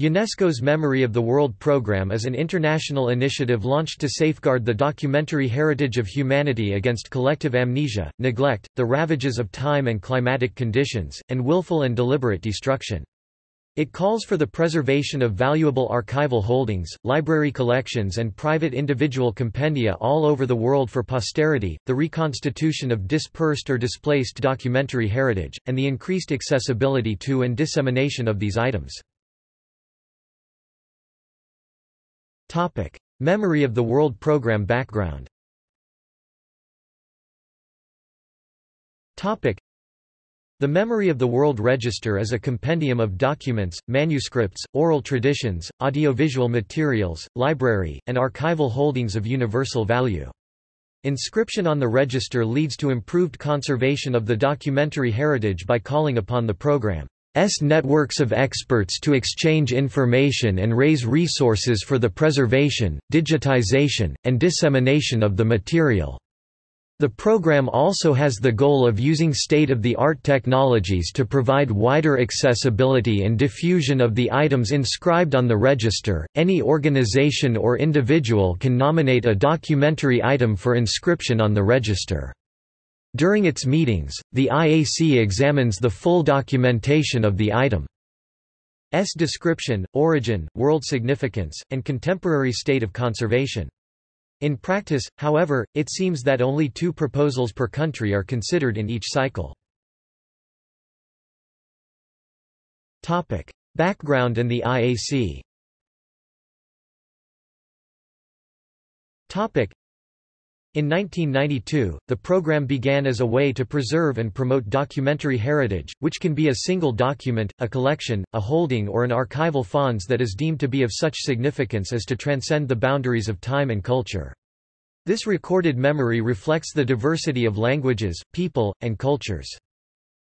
UNESCO's Memory of the World Program is an international initiative launched to safeguard the documentary heritage of humanity against collective amnesia, neglect, the ravages of time and climatic conditions, and willful and deliberate destruction. It calls for the preservation of valuable archival holdings, library collections and private individual compendia all over the world for posterity, the reconstitution of dispersed or displaced documentary heritage, and the increased accessibility to and dissemination of these items. Topic: Memory of the World Program background. Topic: The Memory of the World Register is a compendium of documents, manuscripts, oral traditions, audiovisual materials, library, and archival holdings of universal value. Inscription on the register leads to improved conservation of the documentary heritage by calling upon the program S networks of experts to exchange information and raise resources for the preservation, digitization, and dissemination of the material. The program also has the goal of using state-of-the-art technologies to provide wider accessibility and diffusion of the items inscribed on the register. Any organization or individual can nominate a documentary item for inscription on the register. During its meetings, the IAC examines the full documentation of the item's description, origin, world significance, and contemporary state of conservation. In practice, however, it seems that only two proposals per country are considered in each cycle. Topic. Background and the IAC in 1992, the program began as a way to preserve and promote documentary heritage, which can be a single document, a collection, a holding or an archival fonds that is deemed to be of such significance as to transcend the boundaries of time and culture. This recorded memory reflects the diversity of languages, people, and cultures.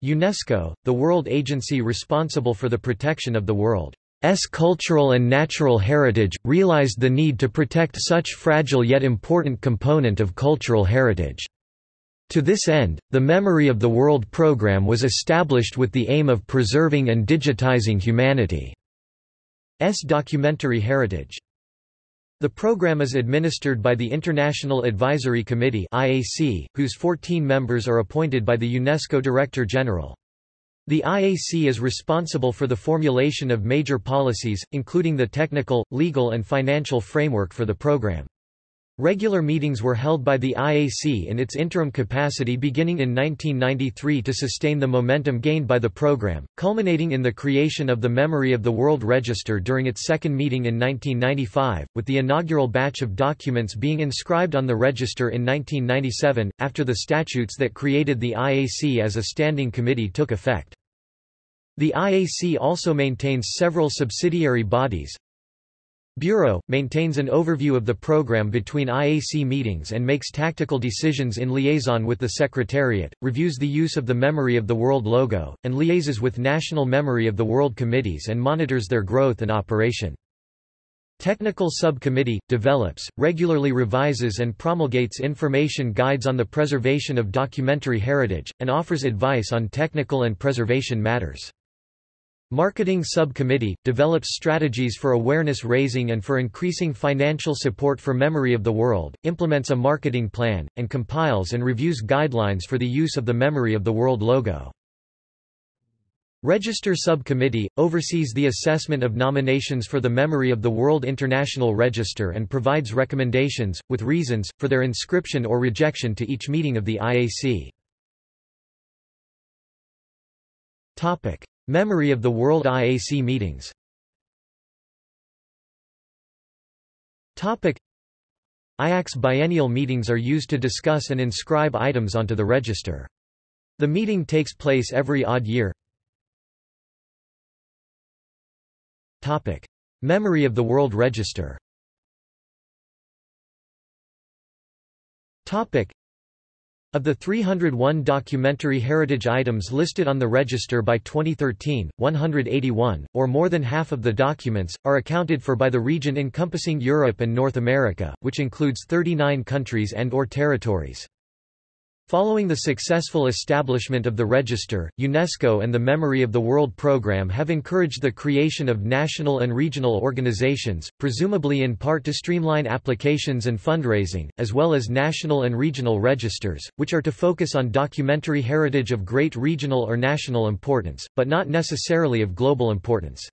UNESCO, the world agency responsible for the protection of the world S cultural and natural heritage, realized the need to protect such fragile yet important component of cultural heritage. To this end, the Memory of the World program was established with the aim of preserving and digitizing humanity's documentary heritage. The program is administered by the International Advisory Committee IAC, whose 14 members are appointed by the UNESCO Director General. The IAC is responsible for the formulation of major policies, including the technical, legal and financial framework for the program. Regular meetings were held by the IAC in its interim capacity beginning in 1993 to sustain the momentum gained by the program, culminating in the creation of the Memory of the World Register during its second meeting in 1995, with the inaugural batch of documents being inscribed on the register in 1997, after the statutes that created the IAC as a standing committee took effect. The IAC also maintains several subsidiary bodies, Bureau, maintains an overview of the program between IAC meetings and makes tactical decisions in liaison with the Secretariat, reviews the use of the Memory of the World logo, and liaises with National Memory of the World committees and monitors their growth and operation. Technical Subcommittee, develops, regularly revises and promulgates information guides on the preservation of documentary heritage, and offers advice on technical and preservation matters. Marketing Subcommittee, develops strategies for awareness raising and for increasing financial support for Memory of the World, implements a marketing plan, and compiles and reviews guidelines for the use of the Memory of the World logo. Register Subcommittee, oversees the assessment of nominations for the Memory of the World International Register and provides recommendations, with reasons, for their inscription or rejection to each meeting of the IAC. Topic. Memory of the World IAC meetings IAC's biennial meetings are used to discuss and inscribe items onto the register. The meeting takes place every odd year. Topic. Memory of the World Register Topic. Of the 301 documentary heritage items listed on the register by 2013, 181, or more than half of the documents, are accounted for by the region encompassing Europe and North America, which includes 39 countries and or territories. Following the successful establishment of the register, UNESCO and the Memory of the World Programme have encouraged the creation of national and regional organizations, presumably in part to streamline applications and fundraising, as well as national and regional registers, which are to focus on documentary heritage of great regional or national importance, but not necessarily of global importance.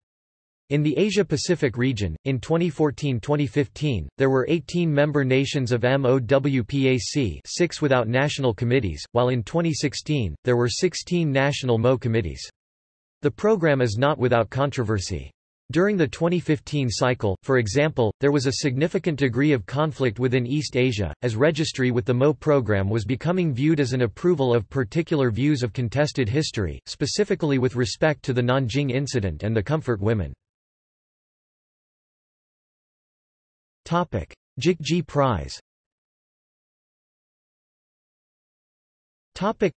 In the Asia-Pacific region, in 2014-2015, there were 18 member nations of MOWCAP 6 without national committees, while in 2016, there were 16 national MO committees. The program is not without controversy. During the 2015 cycle, for example, there was a significant degree of conflict within East Asia, as registry with the MO program was becoming viewed as an approval of particular views of contested history, specifically with respect to the Nanjing incident and the Comfort women. Jikji Prize Topic.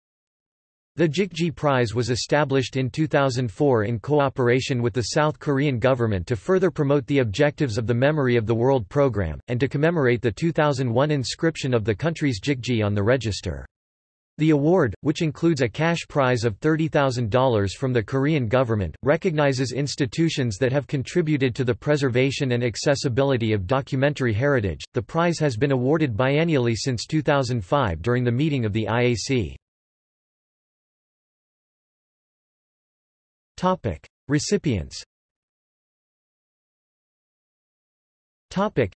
the Jikji Prize was established in 2004 in cooperation with the South Korean government to further promote the objectives of the Memory of the World program, and to commemorate the 2001 inscription of the country's Jikji on the register. The award, which includes a cash prize of $30,000 from the Korean government, recognizes institutions that have contributed to the preservation and accessibility of documentary heritage. The prize has been awarded biennially since 2005 during the meeting of the IAC. Topic: Recipients. Topic: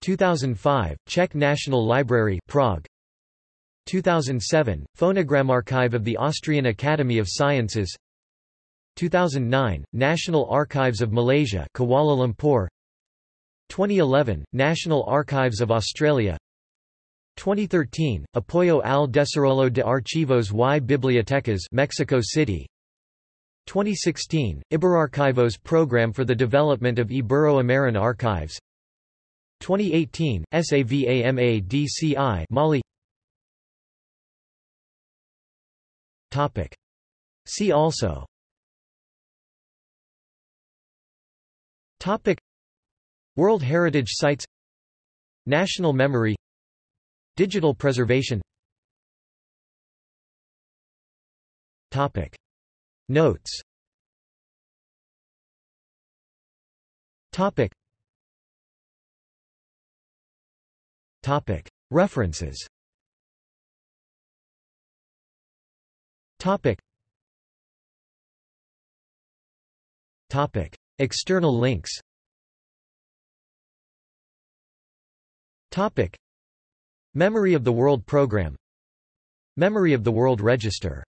2005 Czech National Library, Prague. 2007, Phonogramarchive of the Austrian Academy of Sciences. 2009, National Archives of Malaysia Kuala Lumpur. 2011, National Archives of Australia. 2013, Apoyo al Desarrollo de Archivos y Bibliotecas Mexico City. 2016, Iberarchivos Program for the Development of Ibero-American Archives. 2018, SAVAMADCI Mali Topic. See also Topic. World Heritage Sites National Memory Digital preservation Topic. Notes Topic. Topic. References Topic. Topic. External links Topic. Memory of the World Program Memory of the World Register